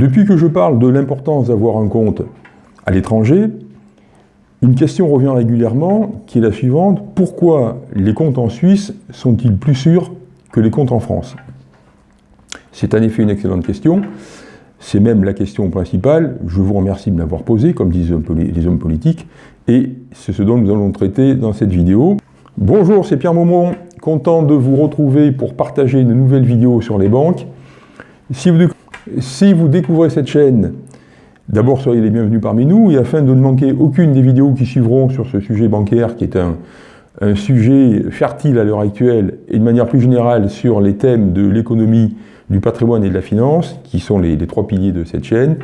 Depuis que je parle de l'importance d'avoir un compte à l'étranger, une question revient régulièrement qui est la suivante. Pourquoi les comptes en Suisse sont-ils plus sûrs que les comptes en France? C'est en effet une excellente question. C'est même la question principale. Je vous remercie de m'avoir posé, comme disent les hommes politiques, et c'est ce dont nous allons traiter dans cette vidéo. Bonjour, c'est Pierre Maumont, content de vous retrouver pour partager une nouvelle vidéo sur les banques. Si vous découvrez cette chaîne, d'abord soyez les bienvenus parmi nous, et afin de ne manquer aucune des vidéos qui suivront sur ce sujet bancaire, qui est un, sujet fertile à l'heure actuelle, et de manière plus générale sur les thèmes de l'économie, du patrimoine et de la finance, qui sont les, trois piliers de cette chaîne,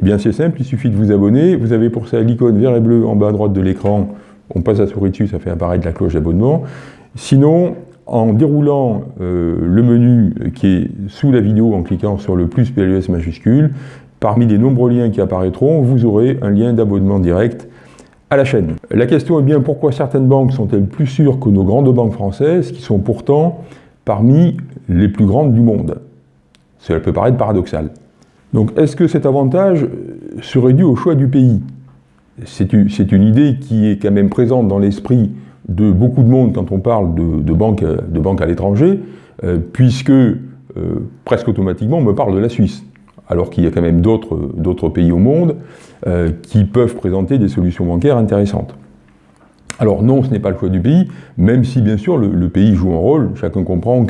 eh bien c'est simple, il suffit de vous abonner, vous avez pour ça l'icône vert et bleu en bas à droite de l'écran. On passe la souris dessus, ça fait apparaître la cloche d'abonnement. Sinon, en déroulant euh, le menu qui est sous la vidéo en cliquant sur le plus PLUS majuscule, parmi les nombreux liens qui apparaîtront, vous aurez un lien d'abonnement direct à la chaîne. La question est bien pourquoi certaines banques sont-elles plus sûres que nos grandes banques françaises qui sont pourtant parmi les plus grandes du monde? Cela peut paraître paradoxal. Donc est-ce que cet avantage serait dû au choix du pays? C'est une, idée qui est quand même présente dans l'esprit de beaucoup de monde quand on parle de, banques à l'étranger, euh, puisque euh, presque automatiquement on me parle de la Suisse, alors qu'il y a quand même d'autres pays au monde euh, qui peuvent présenter des solutions bancaires intéressantes. Alors non, ce n'est pas le choix du pays, même si bien sûr le, pays joue un rôle. Chacun comprend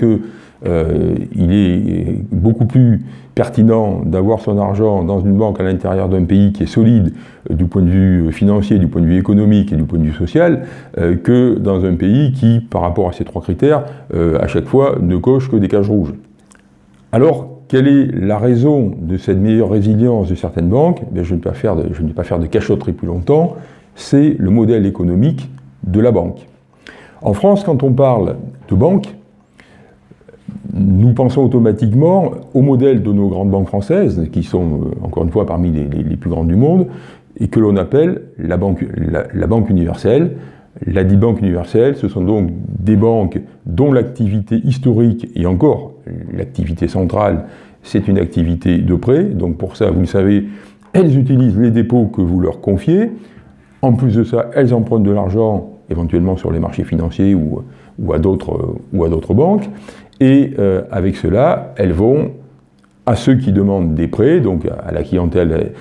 qu'il est beaucoup plus pertinent d'avoir son argent dans une banque à l'intérieur d'un pays qui est solide euh, du point de vue financier, du point de vue économique et du point de vue social, euh, que dans un pays qui, par rapport à ces trois critères, euh, à chaque fois ne coche que des cages rouges. Alors, quelle est la raison de cette meilleure résilience de certaines banques? Je ne vais pas je ne vais pas faire de cachotterie plus longtemps, c'est le modèle économique de la banque. En France, quand on parle de banque, nous pensons automatiquement au modèle de nos grandes banques françaises, qui sont, euh, encore une fois, parmi les, plus grandes du monde, et que l'on appelle la banque, universelle. La dit banque universelle, ce sont donc des banques dont l'activité historique, et encore l'activité centrale, c'est une activité de prêt. Donc pour ça, vous le savez, elles utilisent les dépôts que vous leur confiez. En plus de ça, elles empruntent de l'argent, éventuellement sur les marchés financiers ou, ou à d'autres banques. Et euh, avec cela, elles vont à ceux qui demandent des prêts, donc à la clientèle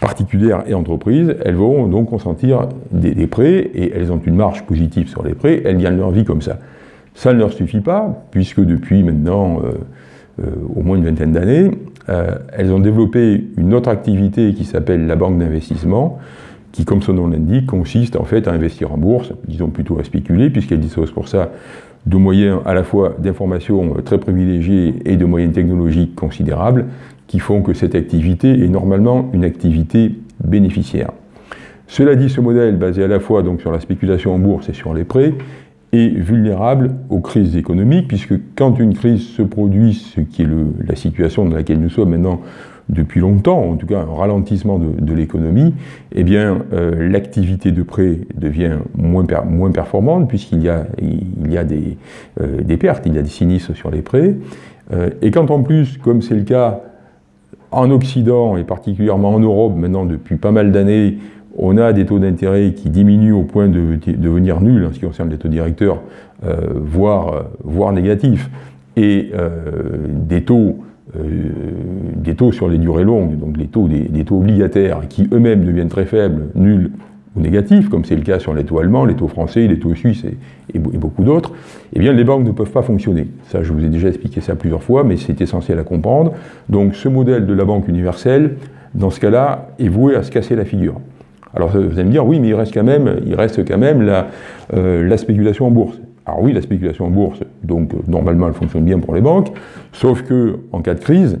particulière et entreprise, elles vont donc consentir des, prêts et elles ont une marge positive sur les prêts, elles gagnent leur vie comme ça. Ça ne leur suffit pas, puisque depuis maintenant euh, euh, au moins une vingtaine d'années, elles ont développé une autre activité qui s'appelle la banque d'investissement, qui, comme son nom l'indique, consiste en fait à investir en bourse, disons plutôt à spéculer, puisqu'elle dispose pour ça de moyens à la fois d'information très privilégiés et de moyens technologiques considérables qui font que cette activité est normalement une activité bénéficiaire. Cela dit, ce modèle, basé à la fois sur la spéculation en bourse et sur les prêts, est vulnérable aux crises économiques, puisque quand une crise se produit, ce qui est la situation dans laquelle nous sommes maintenant depuis longtemps, en tout cas un ralentissement de, l'économie, eh bien euh, l'activité de prêt devient moins, moins performante puisqu'il y a, il y a des, euh, des, pertes, il y a des sinistres sur les prêts. Euh, et quand en plus, comme c'est le cas en Occident et particulièrement en Europe maintenant depuis pas mal d'années, on a des taux d'intérêt qui diminuent au point de, devenir nuls en ce qui concerne les taux directeurs, voire, voire négatifs, et des taux euh, des taux sur les durées longues, donc les taux des, taux obligataires, qui eux-mêmes deviennent très faibles, nuls ou négatifs, comme c'est le cas sur les taux allemands, les taux français, les taux suisses et, beaucoup d'autres, eh bien les banques ne peuvent pas fonctionner. Ça, je vous ai déjà expliqué ça plusieurs fois, mais c'est essentiel à comprendre. Donc ce modèle de la banque universelle, dans ce cas-là, est voué à se casser la figure. Alors vous allez me dire, oui, mais il reste quand même, il reste quand même la, euh, la spéculation en bourse. Alors oui, la spéculation en bourse, donc euh, normalement elle fonctionne bien pour les banques, sauf que en cas de crise,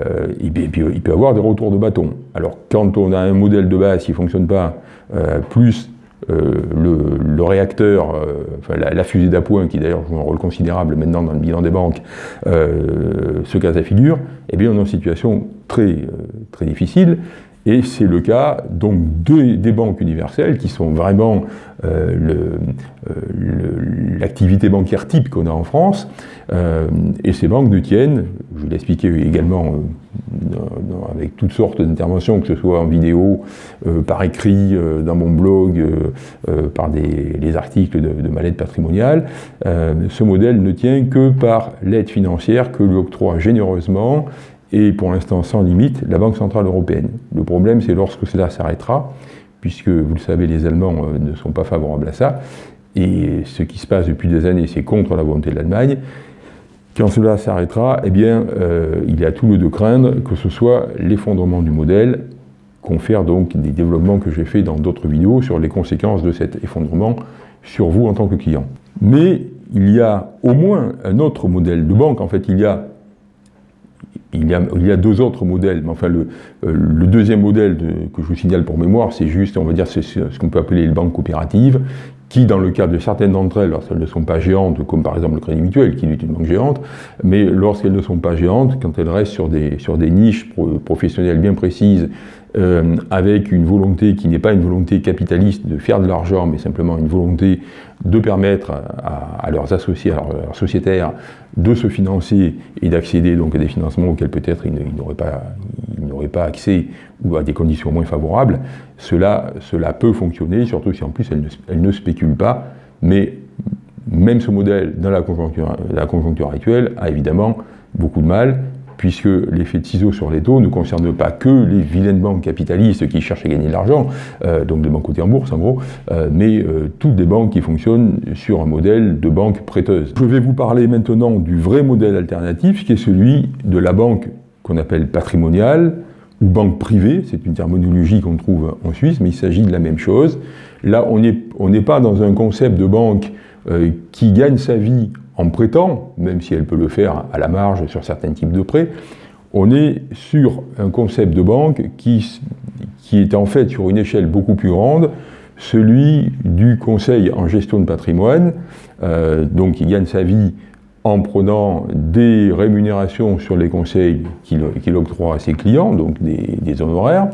euh, il, peut, y avoir des retours de bâton. Alors quand on a un modèle de base qui ne fonctionne pas, euh, plus le, réacteur, enfin la, fusée d'appoint, qui d'ailleurs joue un rôle considérable maintenant dans le bilan des banques, se casse la figure, eh bien on est en situation très, très difficile, Et c'est le cas donc des banques universelles qui sont vraiment euh, euh, l'activité bancaire type qu'on a en France. Euh, et ces banques détiennent, je l'ai expliqué également avec toutes sortes d'interventions, que ce soit en vidéo, par écrit, dans mon blog, par des, articles de, de ma lettre patrimoniale, ce modèle ne tient que par l'aide financière que lui octroie généreusement et pour l'instant sans limite la Banque Centrale Européenne. Le problème, c'est lorsque cela s'arrêtera, puisque, vous le savez, les Allemands euh, ne sont pas favorables à ça, et ce qui se passe depuis des années, c'est contre la volonté de l'Allemagne. Quand cela s'arrêtera, eh bien, euh, il y a tout lieu de craindre que ce soit l'effondrement du modèle, confère donc des développements que j'ai fait dans d'autres vidéos sur les conséquences de cet effondrement sur vous en tant que client. Mais il y a au moins un autre modèle de banque, en fait il y a il y, a, deux autres modèles, mais enfin le, euh, deuxième modèle que je vous signale pour mémoire, c'est juste, on va dire, ce qu'on peut appeler les banques coopératives, qui, dans le cas de certaines d'entre elles, lorsqu'elles ne sont pas géantes, comme par exemple le Crédit Mutuel, qui est une banque géante, mais lorsqu'elles ne sont pas géantes, quand elles restent sur des niches professionnelles bien précises, euh, avec une volonté qui n'est pas une volonté capitaliste de faire de l'argent, mais simplement une volonté de permettre à, leurs associés, à leurs, sociétaires, de se financer et d'accéder donc à des financements auxquels peut-être ils n'auraient pas, accès ou à des conditions moins favorables, cela, cela peut fonctionner, surtout si en plus elles ne, spéculent pas, mais même ce modèle dans conjoncture, la conjoncture actuelle a évidemment beaucoup de mal, puisque l'effet de ciseaux sur les taux ne concerne pas que les vilaines banques capitalistes qui cherchent à gagner de l'argent, euh, donc des banques cotées en bourse en gros, euh, mais euh, toutes des banques qui fonctionnent sur un modèle de banque prêteuse. Je vais vous parler maintenant du vrai modèle alternatif, qui est celui de la banque qu'on appelle patrimoniale, ou banque privée, c'est une terminologie qu'on trouve en Suisse, mais il s'agit de la même chose. Là, on n'est pas dans un concept de banque qui gagne sa vie en prêtant, même si elle peut le faire à la marge sur certains types de prêts, on est sur un concept de banque qui, est en fait sur une échelle beaucoup plus grande, celui du conseil en gestion de patrimoine, euh, donc qui gagne sa vie en prenant des rémunérations sur les conseils qu'il octroie à ses clients, donc des, honoraires,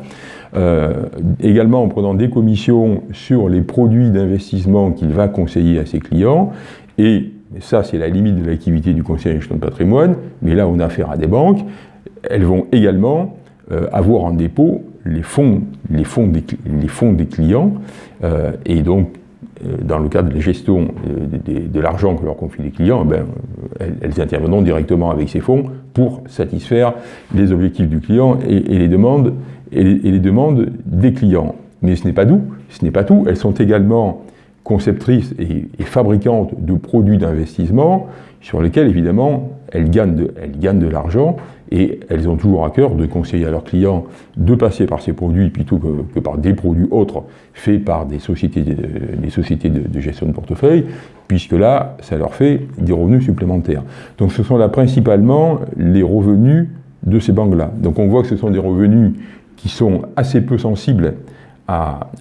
euh, également en prenant des commissions sur les produits d'investissement qu'il va conseiller à ses clients, et mais ça, c'est la limite de l'activité du conseil en gestion de patrimoine. Mais là, on a affaire à des banques. Elles vont également euh, avoir en dépôt les fonds, les fonds, des, clients. Euh, et donc, euh, dans le cadre de la gestion de, l'argent que leur confient les clients, ben, elles, interviendront directement avec ces fonds pour satisfaire les objectifs du client et, les, demandes, et les, demandes des clients. Mais ce n'est pas tout. Ce n'est pas tout. Elles sont également conceptrices et, fabricantes de produits d'investissement sur lesquels, évidemment, elles gagnent de, de l'argent et elles ont toujours à cœur de conseiller à leurs clients de passer par ces produits plutôt que, par des produits autres faits par des sociétés, de, des sociétés de, gestion de portefeuille, puisque là, ça leur fait des revenus supplémentaires. Donc ce sont là principalement les revenus de ces banques-là. Donc on voit que ce sont des revenus qui sont assez peu sensibles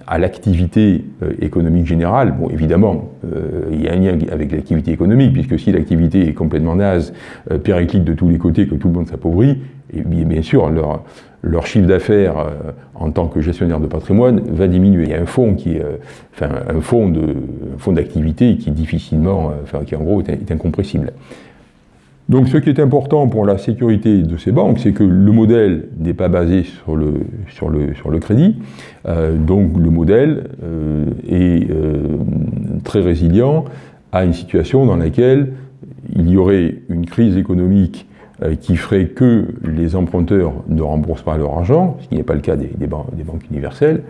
à, l'activité euh, économique générale, bon, évidemment, euh, il y a un lien avec l'activité économique, puisque si l'activité est complètement naze, euh, périclite de tous les côtés, que tout le monde s'appauvrit, et bien, sûr, leur, chiffre d'affaires en tant que gestionnaire de patrimoine va diminuer. Il y a un fonds qui enfin, un d'activité qui est difficilement, enfin, qui en gros est incompressible. Donc ce qui est important pour la sécurité de ces banques, c'est que le modèle n'est pas basé sur le, sur le, sur le crédit. Euh, donc le modèle euh, est euh, très résilient à une situation dans laquelle il y aurait une crise économique qui ferait que les emprunteurs ne remboursent pas leur argent, ce qui n'est pas le cas des, des, banques universelles.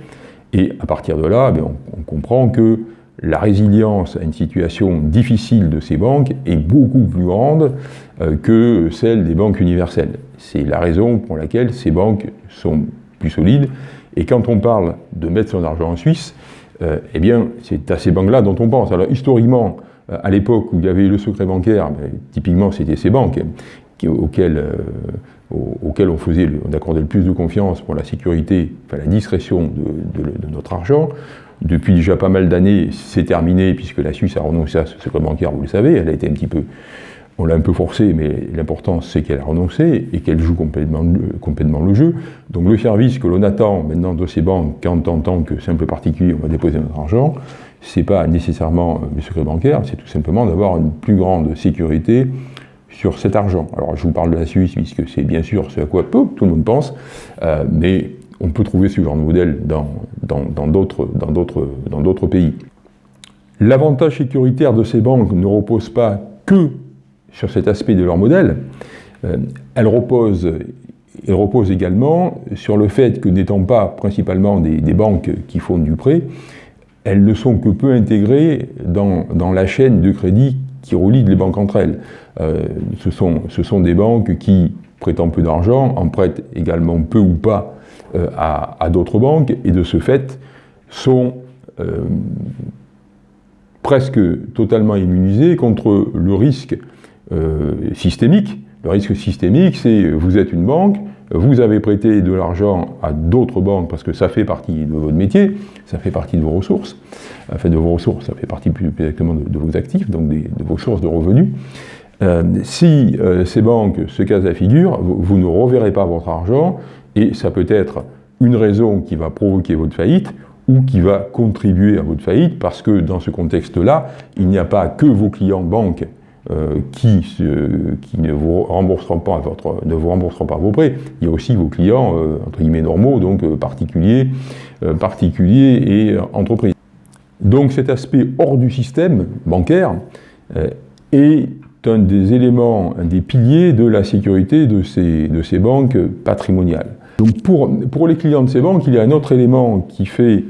Et à partir de là, eh on, on comprend que la résilience à une situation difficile de ces banques est beaucoup plus grande euh, que celle des banques universelles. C'est la raison pour laquelle ces banques sont plus solides. Et quand on parle de mettre son argent en Suisse, euh, eh bien, c'est à ces banques-là dont on pense. Alors, historiquement, euh, à l'époque où il y avait le secret bancaire, ben, typiquement, c'était ces banques auxquelles, on, faisait, on accordait le plus de confiance pour la sécurité, enfin, la discrétion de notre argent depuis déjà pas mal d'années, c'est terminé, puisque la Suisse a renoncé à ce secret bancaire, vous le savez, elle a été un petit peu on l'a un peu forcé, mais l'important c'est qu'elle a renoncé et qu'elle joue complètement, complètement, le jeu. Donc le service que l'on attend maintenant de ces banques quand en tant que simple particulier on va déposer notre argent, c'est pas nécessairement le secret bancaire, c'est tout simplement d'avoir une plus grande sécurité sur cet argent. Alors je vous parle de la Suisse puisque c'est bien sûr ce à quoi tout le monde pense, euh, mais on peut trouver ce genre de modèle dans d'autres pays. L'avantage sécuritaire de ces banques ne repose pas que sur cet aspect de leur modèle, euh, elle, repose, également sur le fait que n'étant pas principalement des, banques qui font du prêt, elles ne sont que peu intégrées dans, la chaîne de crédit qui relie les banques entre elles. Euh, ce, sont, ce sont des banques qui, prêtant peu d'argent, en prêtent également peu ou pas euh, à, d'autres banques, et de ce fait sont presque totalement immunisés contre le risque euh, systémique. Le risque systémique, c'est vous êtes une banque, vous avez prêté de l'argent à d'autres banques parce que ça fait partie de votre métier, ça fait partie de vos ressources, enfin de vos ressources, ça fait partie plus exactement de, vos actifs, donc de vos sources de revenus. Euh, si euh, ces banques se cassent la figure, vous, ne reverrez pas votre argent et ça peut être une raison qui va provoquer votre faillite ou qui va contribuer à votre faillite parce que dans ce contexte-là, il n'y a pas que vos clients banques euh, qui, ne, vous rembourseront pas vos prêts. Il y a aussi vos clients, euh, entre guillemets, normaux, donc euh, particuliers, particuliers et entreprises. Donc cet aspect hors du système bancaire est un des éléments, un des piliers de la sécurité de ces banques patrimoniales. Donc pour, les clients de ces banques, il y a un autre élément qui fait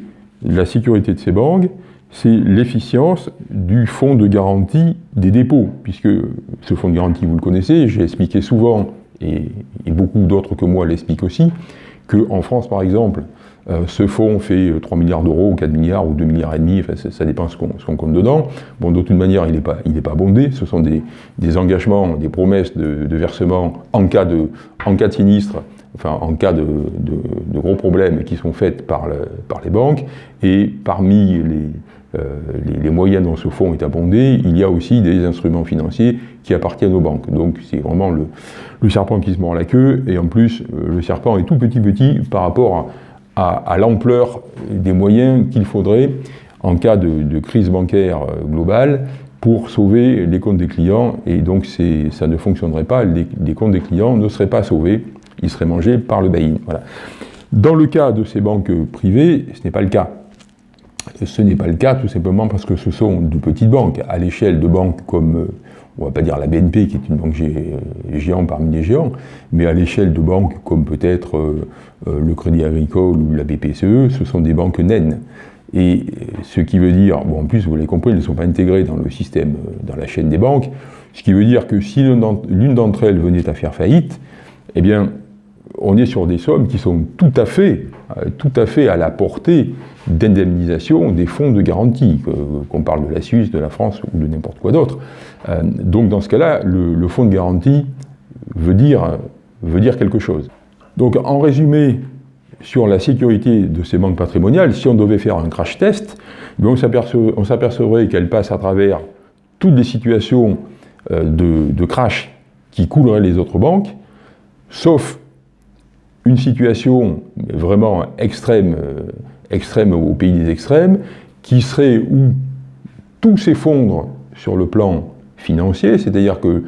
la sécurité de ces banques, c'est l'efficience du fonds de garantie des dépôts, puisque ce fonds de garantie, vous le connaissez, j'ai expliqué souvent, et, beaucoup d'autres que moi l'expliquent aussi, qu'en France, par exemple, euh, ce fonds fait 3 milliards d'euros, ou 4 milliards, ou 2 milliards et demi, ça, dépend ce qu'on compte dedans. Bon, de toute manière, il n'est pas, pas bondé, ce sont des, engagements, des promesses de, versement en cas de, en cas de sinistre, enfin en cas de, gros problèmes qui sont faits par, les banques, et parmi les, euh, les, moyens dont ce fonds est abondé, il y a aussi des instruments financiers qui appartiennent aux banques. Donc c'est vraiment le, serpent qui se mord la queue, et en plus euh, le serpent est tout petit petit par rapport à, l'ampleur des moyens qu'il faudrait en cas de, crise bancaire euh, globale pour sauver les comptes des clients, et donc ça ne fonctionnerait pas, les, comptes des clients ne seraient pas sauvés, ils seraient mangés par le bail Voilà. Dans le cas de ces banques privées, ce n'est pas le cas. Ce n'est pas le cas tout simplement parce que ce sont de petites banques. À l'échelle de banques comme, euh, on ne va pas dire la BNP qui est une banque euh, géante parmi les géants, mais à l'échelle de banques comme peut-être euh, le Crédit Agricole ou la BPCE, ce sont des banques naines. Et ce qui veut dire, bon en plus vous l'avez compris, elles ne sont pas intégrées dans le système, dans la chaîne des banques, ce qui veut dire que si l'une d'entre elles venait à faire faillite, eh bien on est sur des sommes qui sont tout à fait, tout à, fait à la portée d'indemnisation des fonds de garantie, qu'on parle de la Suisse, de la France ou de n'importe quoi d'autre. Euh, donc dans ce cas-là, le, fonds de garantie veut dire, veut dire quelque chose. Donc en résumé, sur la sécurité de ces banques patrimoniales, si on devait faire un crash test, eh on s'apercevrait qu'elles passent à travers toutes les situations euh, de crash qui couleraient les autres banques, sauf une situation vraiment extrême, euh, extrême au pays des extrêmes, qui serait où tout s'effondre sur le plan financier, c'est-à-dire que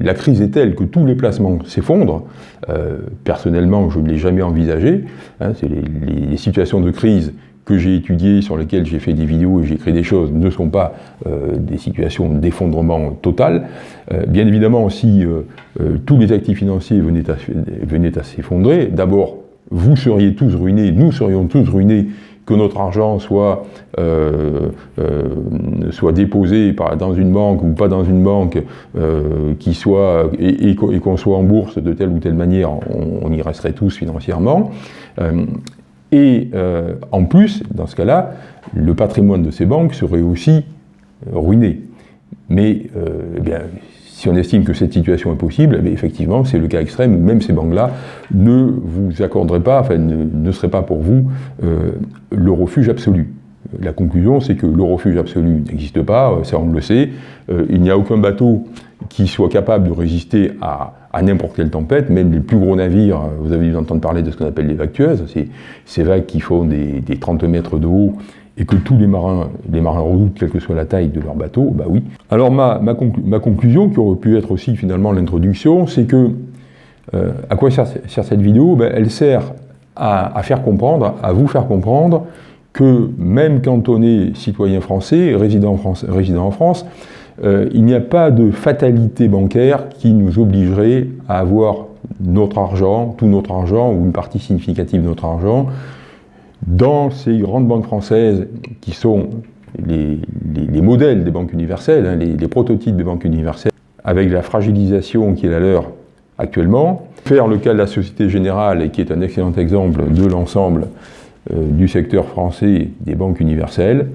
la crise est telle que tous les placements s'effondrent. Euh, personnellement, je ne l'ai jamais envisagé. Hein, les, les, situations de crise que j'ai étudiées, sur lesquelles j'ai fait des vidéos et j'ai écrit des choses, ne sont pas euh, des situations d'effondrement total. Euh, bien évidemment, si tous les actifs financiers venaient à, s'effondrer, d'abord, vous seriez tous ruinés, nous serions tous ruinés, que notre argent soit, euh, euh, soit déposé dans une banque ou pas dans une banque, euh, soit, et, qu'on soit en bourse de telle ou telle manière, on, y resterait tous financièrement. Et en plus, dans ce cas-là, le patrimoine de ces banques serait aussi ruiné. Mais eh bien, si on estime que cette situation est possible, eh effectivement, c'est le cas extrême où même ces banques-là ne vous accorderaient pas, enfin, ne, seraient pas pour vous euh, le refuge absolu. La conclusion, c'est que le refuge absolu n'existe pas, ça on le sait. il n'y a aucun bateau qui soit capable de résister à, n'importe quelle tempête, même les plus gros navires, vous avez dû entendre parler de ce qu'on appelle les vagueuses, ces vagues qui font des, 30 mètres de haut et que tous les marins, les marins redoutent, quelle que soit la taille de leur bateau, bah oui. Alors ma, conclusion, qui aurait pu être aussi finalement l'introduction, c'est que euh, à quoi sert, cette vidéo? Ben, Elle sert à, faire comprendre, à vous faire comprendre que même quand on est citoyen français, résident en France, euh, il n'y a pas de fatalité bancaire qui nous obligerait à avoir notre argent, tout notre argent, ou une partie significative de notre argent, dans ces grandes banques françaises qui sont les, modèles des banques universelles, hein, les, prototypes des banques universelles, avec la fragilisation qui est la leur actuellement. Faire le cas de la Société Générale, qui est un excellent exemple de l'ensemble du secteur français des banques universelles,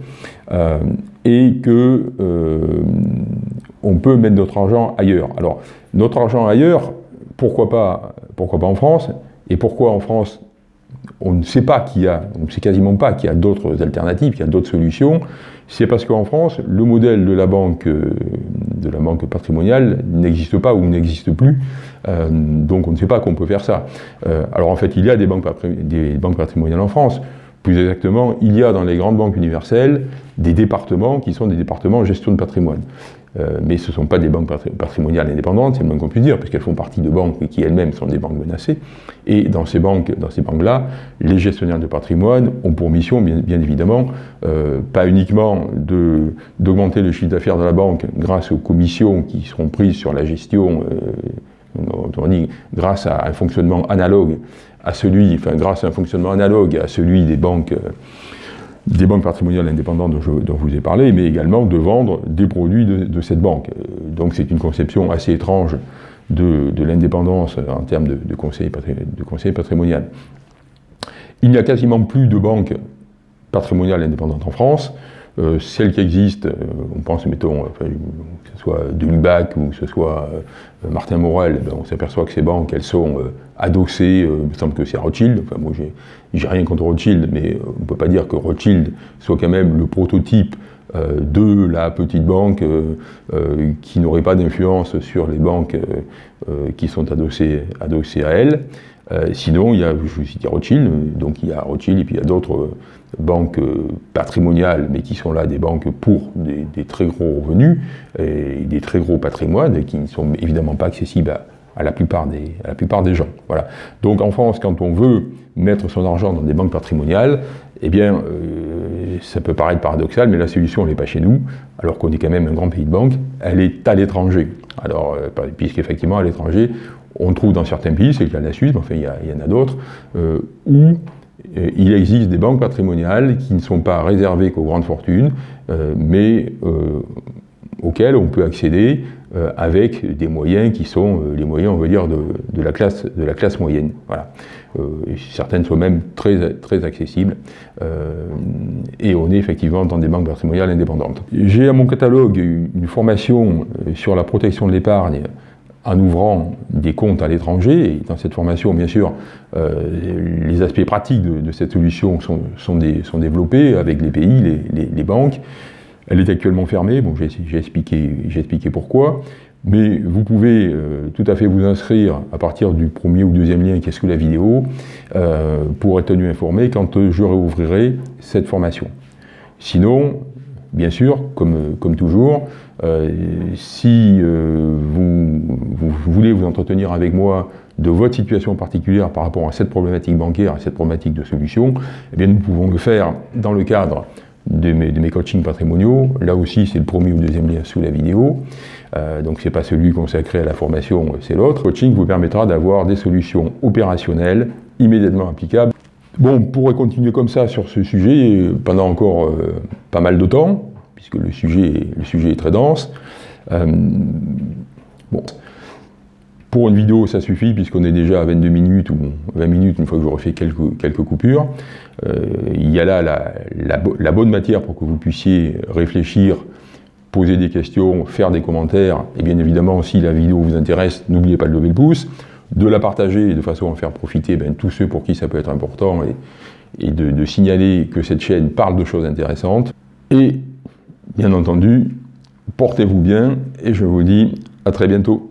euh, et que euh, on peut mettre notre argent ailleurs. Alors, notre argent ailleurs, pourquoi pas, pourquoi pas en France? Et pourquoi en France on ne sait pas qu'il y a, on quasiment pas qu'il y a d'autres alternatives, qu'il y a d'autres solutions, c'est parce qu'en France, le modèle de la banque, euh, patrimoniale n'existe pas ou n'existe plus, euh, donc on ne sait pas qu'on peut faire ça. Euh, alors en fait, il y a des banques, des banques patrimoniales en France, plus exactement, il y a dans les grandes banques universelles des départements qui sont des départements gestion de patrimoine. Euh, mais ce ne sont pas des banques patrimoniales indépendantes, c'est le moins qu'on puisse dire, puisqu'elles font partie de banques qui elles-mêmes sont des banques menacées. Et dans ces banques-là, les gestionnaires de patrimoine ont pour mission, bien, évidemment, euh, pas uniquement d'augmenter le chiffre d'affaires de la banque grâce aux commissions qui seront prises sur la gestion, euh, dit, grâce à un fonctionnement analogue à celui, enfin grâce à un fonctionnement analogue à celui des banques des banques patrimoniales indépendantes dont je, vous ai parlé, mais également de vendre des produits de, cette banque. Euh, donc c'est une conception assez étrange de, l'indépendance en termes de, conseil, de conseil patrimonial. Il n'y a quasiment plus de banques patrimoniales indépendantes en France. Euh, celles qui existent, euh, on pense, mettons, que ce soit Dulubac ou que ce soit Martin Morel, ben, on s'aperçoit que ces banques, elles sont adossées, il me semble que c'est Rothschild, enfin moi j'ai rien contre Rothschild, mais on ne peut pas dire que Rothschild soit quand même le prototype de la petite banque qui n'aurait pas d'influence sur les banques qui sont adossées à elle. Sinon, il y a, je vous cite Rothschild, donc il y a Rothschild et puis il y a d'autres banques euh, patrimoniales, mais qui sont là des banques pour des, très gros revenus et des très gros patrimoines, qui ne sont évidemment pas accessibles à, la, plupart des, la plupart des gens. Voilà. Donc en France, quand on veut mettre son argent dans des banques patrimoniales, eh bien, euh, ça peut paraître paradoxal, mais la solution, n'est pas chez nous, alors qu'on est quand même un grand pays de banque, elle est à l'étranger. Alors, euh, puisqu'effectivement, à l'étranger, on trouve dans certains pays, c'est le cas la Suisse, mais enfin, il y, en a d'autres, où euh, il existe des banques patrimoniales qui ne sont pas réservées qu'aux grandes fortunes, euh, mais euh, auxquelles on peut accéder avec des moyens qui sont les moyens, on va dire, de, la, classe, moyenne. Certaines sont même très, très accessibles. et on est effectivement dans des banques patrimoniales indépendantes. J'ai à mon catalogue une formation sur la protection de l'épargne en ouvrant des comptes à l'étranger, et dans cette formation, bien sûr, euh, les aspects pratiques de, cette solution sont, développés avec les pays, les, banques. Elle est actuellement fermée, bon, j'ai expliqué, expliqué, pourquoi, mais vous pouvez euh, tout à fait vous inscrire à partir du premier ou deuxième lien qui est sous la vidéo euh, pour être tenu informé quand je réouvrirai cette formation. Sinon, bien sûr, comme, comme toujours, euh, si euh, vous, voulez vous entretenir avec moi de votre situation particulière par rapport à cette problématique bancaire, à cette problématique de solution, eh bien nous pouvons le faire dans le cadre de mes, coachings patrimoniaux. Là aussi, c'est le premier ou deuxième lien sous la vidéo. Euh, donc c'est pas celui consacré à la formation, c'est l'autre. Le coaching vous permettra d'avoir des solutions opérationnelles immédiatement applicables. Bon, on pourrait continuer comme ça sur ce sujet pendant encore pas mal de temps puisque le sujet, est très dense. Euh, bon. Pour une vidéo, ça suffit, puisqu'on est déjà à 22 minutes ou 20 minutes, une fois que j'aurai fait quelques, coupures. Euh, il y a là la, la, bonne matière pour que vous puissiez réfléchir, poser des questions, faire des commentaires, et bien évidemment, si la vidéo vous intéresse, n'oubliez pas de lever le pouce, de la partager de façon à faire profiter ben, tous ceux pour qui ça peut être important, et, de signaler que cette chaîne parle de choses intéressantes. Et bien entendu, portez-vous bien et je vous dis à très bientôt.